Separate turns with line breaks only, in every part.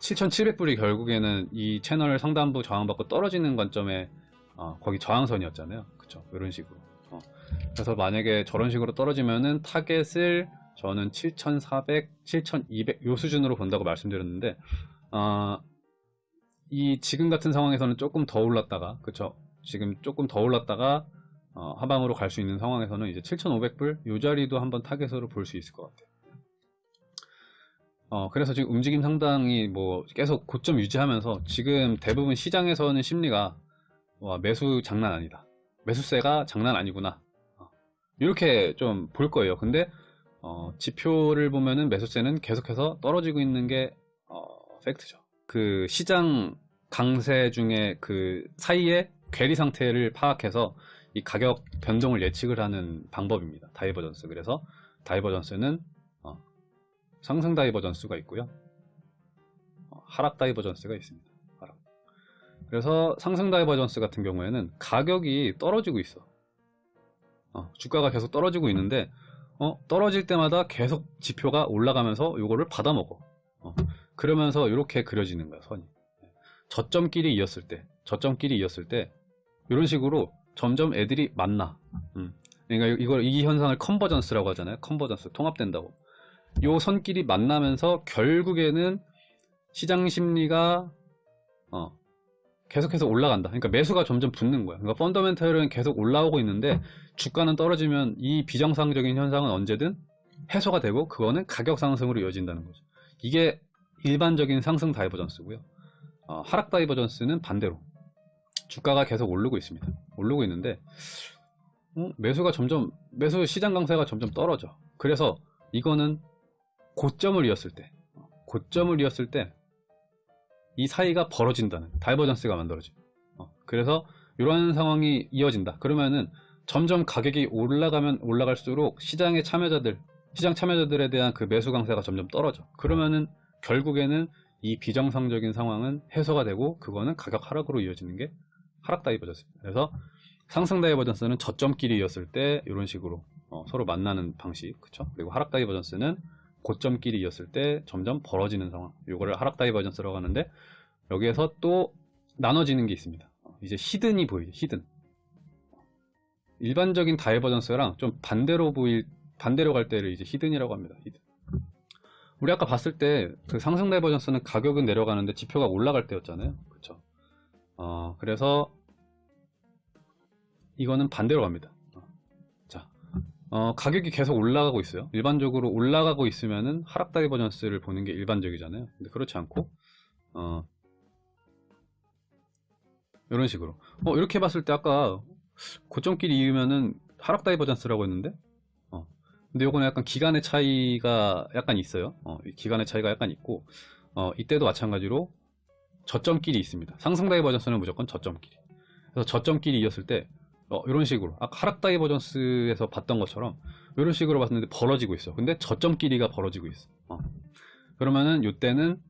7,700불이 결국에는 이 채널 상단부 저항받고 떨어지는 관점에 어, 거기 저항선이었잖아요. 그쵸? 이런 식으로. 어. 그래서 만약에 저런 식으로 떨어지면은 타겟을 저는 7,400, 7,200 요 수준으로 본다고 말씀드렸는데 어, 이 지금 같은 상황에서는 조금 더 올랐다가 그쵸? 지금 조금 더 올랐다가 어, 하방으로 갈 수 있는 상황에서는 이제 7,500불 요 자리도 한번 타겟으로 볼 수 있을 것 같아요. 어, 그래서 지금 움직임 상당히 뭐 계속 고점 유지하면서 지금 대부분 시장에서는 심리가 와, 매수 장난 아니다. 매수세가 장난 아니구나. 어, 이렇게 좀 볼 거예요. 근데 어, 지표를 보면은 매수세는 계속해서 떨어지고 있는 게 어, 팩트죠. 그 시장 강세 중에 그 사이에 괴리 상태를 파악해서 이 가격 변동을 예측을 하는 방법입니다. divergence. 그래서 divergence는 어, 상승 divergence가 있고요. 어, 하락 divergence가 있습니다. 하락. 그래서 상승 divergence 같은 경우에는 가격이 떨어지고 있어. 어, 주가가 계속 떨어지고 있는데 어, 떨어질 때마다 계속 지표가 올라가면서 이거를 받아먹어. 어, 그러면서 이렇게 그려지는 거야 선이. 저점끼리 이었을 때, 저점끼리 이었을 때 이런 식으로 점점 애들이 만나. 음. 그러니까 이걸 이 현상을 convergence라고 하잖아요. convergence 통합된다고. 요 선끼리 만나면서 결국에는 시장 심리가 어, 계속해서 올라간다. 그러니까 매수가 점점 붙는 거야. 그러니까 펀더멘털은 계속 올라오고 있는데 주가는 떨어지면 이 비정상적인 현상은 언제든 해소가 되고 그거는 가격 상승으로 이어진다는 거죠. 이게 일반적인 상승 divergence고요. 어, 하락 divergence는 반대로 주가가 계속 오르고 있습니다. 오르고 있는데 어? 매수가 점점 매수 시장 강세가 점점 떨어져. 그래서 이거는 고점을 이었을 때 고점을 이었을 때 이 사이가 벌어진다는 divergence가 만들어져. 어, 그래서 이런 상황이 이어진다. 그러면은 점점 가격이 올라가면 올라갈수록 시장의 참여자들, 시장 참여자들에 대한 그 매수 강세가 점점 떨어져. 그러면은 결국에는 이 비정상적인 상황은 해소가 되고 그거는 가격 하락으로 이어지는 게 하락 divergence입니다. 그래서 상승 divergence는 저점끼리 이었을 때 이런 식으로 어, 서로 만나는 방식, 그쵸? 그리고 하락 divergence는 고점끼리 이었을 때 점점 벌어지는 상황. 이거를 하락 divergence라고 하는데 여기에서 또 나눠지는 게 있습니다. 이제 hidden이 보이죠. hidden. 일반적인 divergence랑 좀 반대로 보일 반대로 갈 때를 이제 hidden이라고 합니다. hidden. 우리 아까 봤을 때 그 상승 divergence는 가격은 내려가는데 지표가 올라갈 때였잖아요. 그렇죠? 어, 그래서 이거는 반대로 갑니다. 자, 어, 가격이 계속 올라가고 있어요. 일반적으로 올라가고 있으면은 하락 divergence를 보는 게 일반적이잖아요. 근데 그렇지 않고 어, 이런 식으로 어, 이렇게 봤을 때 아까 고점끼리 이으면은 하락 divergence라고 했는데 어, 근데 요거는 약간 기간의 차이가 약간 있어요. 어, 기간의 차이가 약간 있고 어, 이때도 마찬가지로 저점끼리 잇습니다. 상승 divergence는 무조건 저점끼리. 그래서 저점끼리 이었을 때 어, 이런 식으로 아까 하락 divergence에서 봤던 것처럼 이런 식으로 봤는데 벌어지고 있어. 근데 저점끼리가 벌어지고 있어. 어. 그러면은 이때는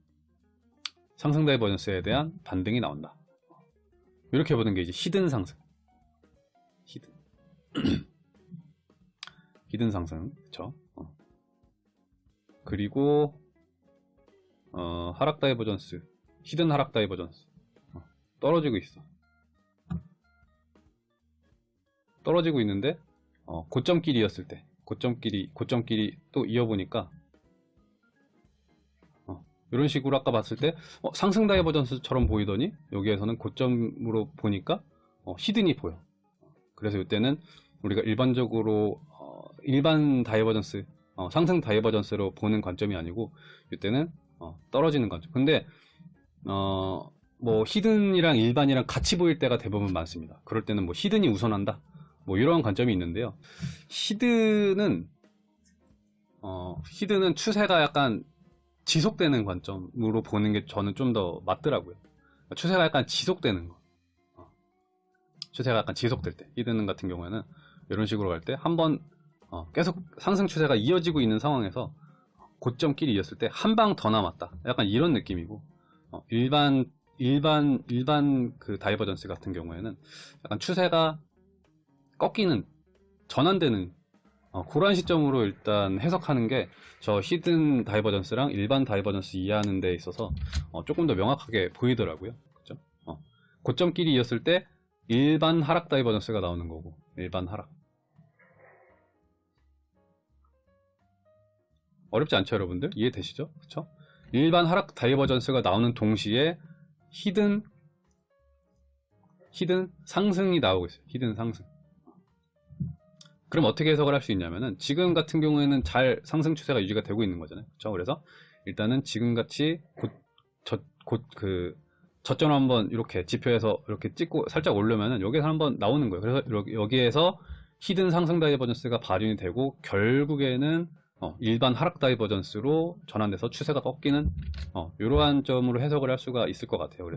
상승 divergence에 대한 반등이 나온다. 이렇게 보는 게 이제 hidden 상승. hidden. hidden 상승. 그쵸? 어. 그리고 어, 하락 divergence. hidden 하락 divergence. 어, 떨어지고 있어. 떨어지고 있는데 어, 고점끼리였을 때 고점끼리 고점끼리 또 이어보니까 어, 이런 식으로 아까 봤을 때 어, 상승 divergence처럼 보이더니 여기에서는 고점으로 보니까 어, hidden이 보여. 그래서 이때는 우리가 일반적으로 어, 일반 divergence 어, 상승 divergence로 보는 관점이 아니고 이때는 어, 떨어지는 관점. 근데 어, 뭐 hidden이랑 일반이랑 같이 보일 때가 대부분 많습니다. 그럴 때는 뭐 hidden이 우선한다 뭐 이런 관점이 있는데요. hidden은 어, hidden은 추세가 약간 지속되는 관점으로 보는 게 저는 좀 더 맞더라고요. 추세가 약간 지속되는 거. 어. 추세가 약간 지속될 때 hidden 같은 경우에는 이런 식으로 갈 때 한번 어, 계속 상승 추세가 이어지고 있는 상황에서 고점끼리 이었을 때 한 방 더 남았다. 약간 이런 느낌이고 어, 일반 일반 일반 그 divergence 같은 경우에는 약간 추세가 꺾이는 전환되는 어, 그런 시점으로 일단 해석하는 게 저 hidden divergence랑 일반 divergence 이해하는 데 있어서 어, 조금 더 명확하게 보이더라고요. 그죠? 어, 고점끼리 이었을 때 일반 하락 divergence가 나오는 거고 일반 하락. 어렵지 않죠, 여러분들? 이해되시죠? 그쵸? 일반 하락 divergence가 나오는 동시에 hidden hidden 상승이 나오고 있어요. hidden 상승. 그럼 어떻게 해석을 할 수 있냐면은 지금 같은 경우에는 잘 상승 추세가 유지가 되고 있는 거잖아요. 그렇죠? 그래서 일단은 지금 같이 곧곧그 저점 한번 이렇게 지표에서 이렇게 찍고 살짝 올려면은 여기서 한번 나오는 거예요. 그래서 여기- 여기에서 hidden 상승 divergence가 발현이 되고 결국에는 어, 일반 하락 divergence로 전환돼서 추세가 꺾이는 어, 이러한 점으로 해석을 할 수가 있을 것 같아요. 그래서